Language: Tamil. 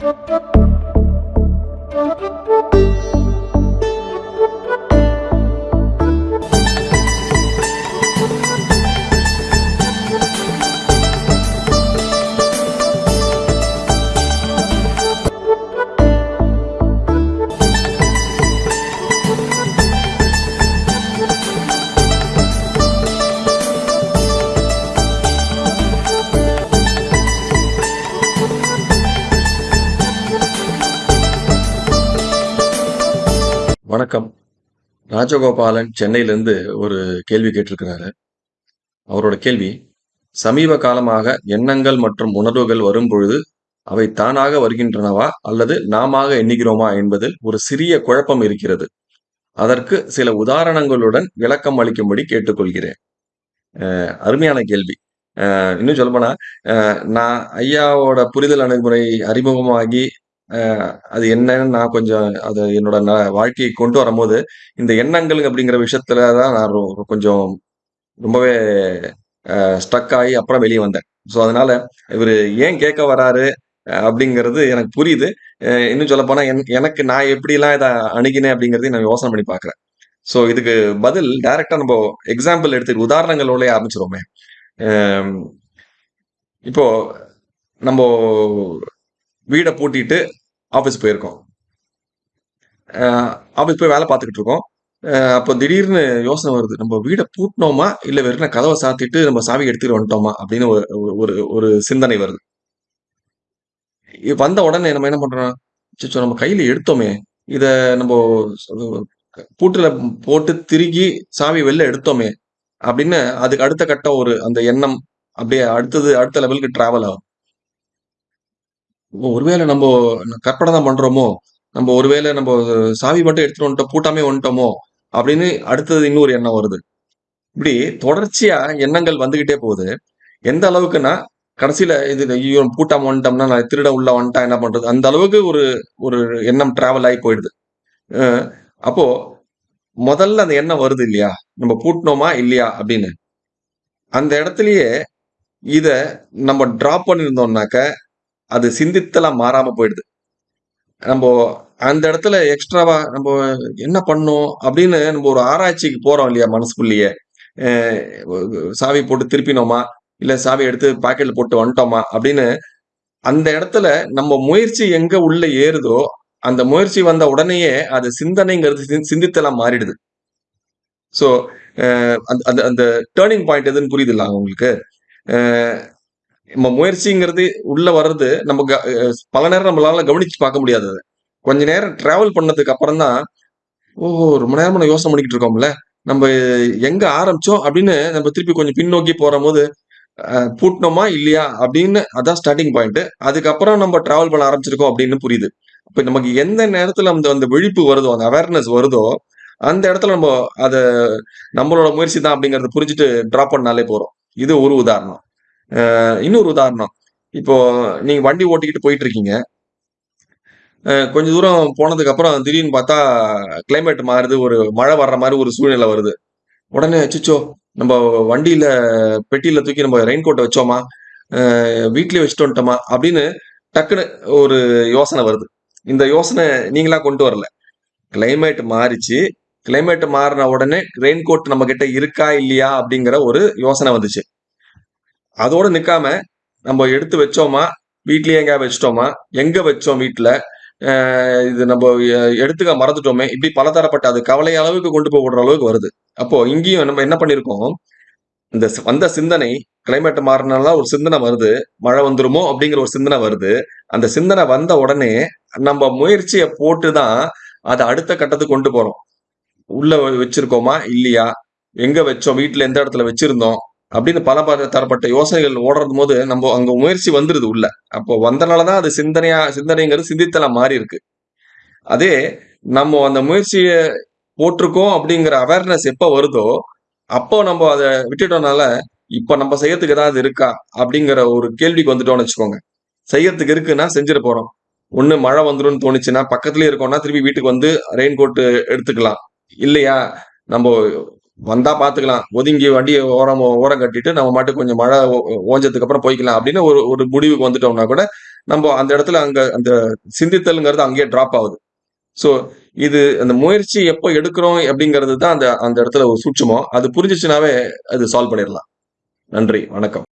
Thank you. வணக்கம். ராஜகோபாலன் சென்னையிலேருந்து ஒரு கேள்வி கேட்டிருக்கிறாரு. அவரோட கேள்வி சமீப காலமாக எண்ணங்கள் மற்றும் உணர்வுகள் வரும் பொழுது அவை தானாக வருகின்றனவா அல்லது நாம எண்ணுகிறோமா என்பதில் ஒரு சிறிய குழப்பம் இருக்கிறது. அதற்கு சில உதாரணங்களுடன் விளக்கம் அளிக்கும்படி கேட்டுக்கொள்கிறேன். அருமையான கேள்வி. இன்னும் சொல்லப்போனா நான் ஐயாவோட புரிதல் அணுகுமுறை அறிமுகமாகி அது என்னன்னு நான் கொஞ்சம் அது என்னோட ந வாழ்க்கையை கொண்டு வரும்போது, இந்த எண்ணங்கள் அப்படிங்கிற விஷயத்துல தான் நான் கொஞ்சம் ரொம்பவே ஸ்ட்ரக் ஆகி அப்புறம் வெளியே வந்தேன். ஸோ, அதனால இவர் ஏன் கேட்க வராரு அப்படிங்கிறது எனக்கு புரியுது. இன்னும் சொல்ல என் எனக்கு நான் எப்படிலாம் இதை அணுகினேன் அப்படிங்கிறதையும் நான் யோசனை பண்ணி பார்க்குறேன் ஸோ, இதுக்கு பதில் டைரக்ட்டா நம்ம எக்ஸாம்பிள் எடுத்து உதாரணங்களோடய ஆரம்பிச்சிருவோமே இப்போ நம்ம வீடை பூட்டிட்டு ஆஃபீஸ் போயிருக்கோம். ஆஃபீஸ் போய் வேலை பார்த்துக்கிட்டு இருக்கோம். அப்போ திடீர்னு யோசனை வருது. நம்ம வீடை பூட்டினோமா இல்லை வெறும் கதவை சாத்திட்டு நம்ம சாவி எடுத்துட்டு வந்துட்டோமா? அப்படின்னு ஒரு ஒரு ஒரு சிந்தனை வருது. வந்த உடனே நம்ம என்ன பண்றோம்? அச்சச்சோ! நம்ம கையில எடுத்தோமே! இத நம்ம பூட்டுல போட்டு திருகி சாவி வெளில எடுத்தோமே! அப்படின்னு அதுக்கு அடுத்த கட்டம் ஒரு அந்த எண்ணம் அப்படியே அடுத்தது அடுத்த லெவலுக்கு டிராவல் ஆகும். ஒருவேளை நம்ம கற்பனை தான் பண்றோமோ? நம்ம ஒருவேளை நம்ம சாவி மட்டும் எடுத்துட்டு வந்துட்டோம், பூட்டாமே வந்துட்டோமோ? அப்படின்னு அடுத்தது இன்னொரு எண்ணம் வருது. இப்படி தொடர்ச்சியா எண்ணங்கள் வந்துகிட்டே போகுது. எந்த அளவுக்குன்னா, கடைசியில இது ஐயோ பூட்டாம வந்துட்டோம்னா, நான் திருட உள்ள வந்துட்டா என்ன பண்றது? அந்த அளவுக்கு ஒரு ஒரு எண்ணம் டிராவல் ஆகி போயிடுது. அப்போ முதல்ல அந்த எண்ணம் வருது இல்லையா? நம்ம பூட்டினோமா இல்லையா? அப்படின்னு. அந்த இடத்துலயே இத நம்ம டிராப் பண்ணியிருந்தோம்னாக்க, அது சிந்தித்தெல்லாம் மாறாம போயிடுது. நம்ம அந்த இடத்துல எக்ஸ்ட்ராவா நம்ம என்ன பண்ணோம்? அப்படின்னு நம்ம ஒரு ஆராய்ச்சிக்கு போறோம் இல்லையா? மனசுக்குள்ளேயே. சாவி போட்டு திருப்பினோமா? இல்ல சாவி எடுத்து பாக்கெட்ல போட்டு வந்துட்டோமா? அப்படின்னு அந்த இடத்துல நம்ம முயற்சி எங்க உள்ள ஏறுதோ, அந்த முயற்சி வந்த உடனேயே அது சிந்தனைங்கிறது சிந்தித்தெல்லாம் மாறிடுது. ஸோ, அந்த அந்த அந்த பாயிண்ட் எதுன்னு புரியுதுல்ல உங்களுக்கு? நம்ம முயற்சிங்கிறது உள்ள வர்றது நம்ம க பல நேரம் நம்மளால கவனிச்சு பார்க்க முடியாது கொஞ்ச நேரம் டிராவல் பண்ணதுக்கு அப்புறம் தான், ஓ ரொம்ப நேரமா நான் யோசனை பண்ணிக்கிட்டு இருக்கோம்ல. நம்ம எங்க ஆரம்பிச்சோம் அப்படின்னு நம்ம திருப்பி கொஞ்சம் பின்னோக்கி போற போது பூட்டினோமா இல்லையா? அப்படின்னு அதான் ஸ்டார்டிங் பாயிண்ட். அதுக்கப்புறம் நம்ம டிராவல் பண்ண ஆரம்பிச்சிருக்கோம் அப்படின்னு புரியுது. இப்போ நமக்கு எந்த நேரத்துல அந்த அந்த விழிப்பு வருதோ, அந்த அவேர்னஸ் வருதோ, அந்த இடத்துல நம்ம அதை நம்மளோட முயற்சி தான் அப்படிங்கிறத புரிஞ்சுட்டு டிராப் பண்ணாலே போறோம் இது ஒரு உதாரணம். இன்னொரு உதாரணம். இப்போ நீங்க வண்டி ஓட்டிக்கிட்டு போயிட்டு இருக்கீங்க. கொஞ்ச தூரம் போனதுக்கு அப்புறம் திடீர்னு பார்த்தா கிளைமேட் மாறுது. ஒரு மழை வர்ற மாதிரி ஒரு சூழ்நிலை வருது. உடனே அச்சச்சோ! நம்ம வண்டியில பெட்டியில தூக்கி நம்ம ரெயின் கோட்டை வச்சோமா? வீட்லயே வச்சுட்டு வந்துட்டோமா? அப்படின்னு டக்குனு ஒரு யோசனை வருது. இந்த யோசனை நீங்களா கொண்டு வரல. கிளைமேட் மாறிச்சு. கிளைமேட் மாறின உடனே ரெயின் கோட் நம்மகிட்ட இருக்கா? இல்லையா? அப்படிங்கிற ஒரு யோசனை வந்துச்சு. அதோடு நிற்காம நம்ம எடுத்து வச்சோமா? வீட்லேயே எங்கேயாவது வச்சிட்டோமா எங்கே வச்சோம் வீட்டில் இது நம்ம எடுத்துக்க மறந்துட்டோமே! இப்படி பலதரப்பட்ட அது கவலை அளவுக்கு கொண்டு போய் விடுற அளவுக்கு வருது. அப்போ இங்கேயும் நம்ம என்ன பண்ணியிருக்கோம்? இந்த வந்த சிந்தனை கிளைமேட் மாறினால ஒரு சிந்தனை வருது. மழை வந்துருமோ! அப்படிங்கிற ஒரு சிந்தனை வருது. அந்த சிந்தனை வந்த உடனே, நம்ம முயற்சியை போட்டு தான் அதை அடுத்த கட்டத்துக்கு கொண்டு போறோம். உள்ள வச்சிருக்கோமா? இல்லையா? எங்க வச்சோம்? வீட்டில் எந்த இடத்துல வச்சிருந்தோம்? அப்படின்னு பல பல தரப்பட்ட யோசனைகள் ஓடுறதும்போது, நம்ம அங்க முயற்சி வந்துருது உள்ள. அப்போ வந்தனால தான் அது சிந்தனையா சிந்தனைங்கிறது சிந்தித்தலா மாறியிருக்கு. அதே நம்ம அந்த முயற்சியை போட்டிருக்கோம் அப்படிங்கிற அவேர்னஸ் எப்போ வருதோ, அப்போ நம்ம அதை விட்டுட்டோம்னால, இப்போ நம்ம செய்யறதுக்கு ஏதாவது இருக்கா? அப்படிங்கிற ஒரு கேள்விக்கு வந்துட்டோம்னு வச்சுக்கோங்க. செய்யறதுக்கு இருக்குன்னா செஞ்சுற போறோம். ஒன்று மழை வந்துடும் தோணுச்சுன்னா, பக்கத்துலேயே இருக்கோம்னா, திருப்பி வீட்டுக்கு வந்து ரெயின் கோட் எடுத்துக்கலாம். இல்லையா, நம்ம வந்தா பார்த்துக்கலாம். ஒதுங்கி வண்டியை ஓரம் ஓரம் கட்டிட்டு நம்ம மட்டும் கொஞ்சம் மழை ஓ ஓஞ்சதுக்கு அப்புறம் போய்க்கலாம். அப்படின்னு ஒரு ஒரு முடிவுக்கு வந்துட்டோம்னா கூட, நம்ம அந்த இடத்துல அங்க அந்த சிந்தித்தல்ங்கிறது அங்கேயே டிராப் ஆகுது. ஸோ இது அந்த முயற்சி எப்போ எடுக்கிறோம் அப்படிங்கிறது தான் அந்த அந்த இடத்துல ஒரு சூட்சமோ அது புரிஞ்சிச்சுனாவே அது சால்வ் பண்ணிடலாம். நன்றி. வணக்கம்.